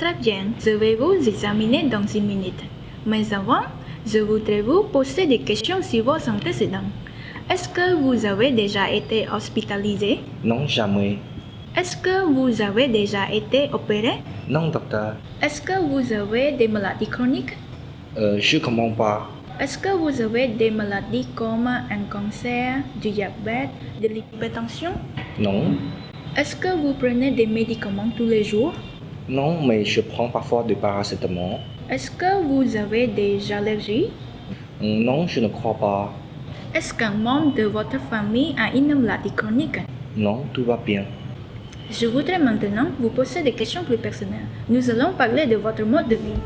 Très bien, je vais vous examiner dans une minute. Mais avant, je voudrais vous poser des questions sur vos antécédents. Est-ce que vous avez déjà été hospitalisé? Non, jamais. Est-ce que vous avez déjà été opéré? Non, docteur. Est-ce que vous avez des maladies chroniques? Euh, je comprends pas. Est-ce que vous avez des maladies comme un cancer, du diabète, de l'hypertension? Non. Est-ce que vous prenez des médicaments tous les jours? Non, mais je prends parfois du paracétamol. Est-ce que vous avez des allergies? Non, je ne crois pas. Est-ce qu'un membre de votre famille a une maladie chronique? Non, tout va bien. Je voudrais maintenant vous poser des questions plus personnelles. Nous allons parler de votre mode de vie.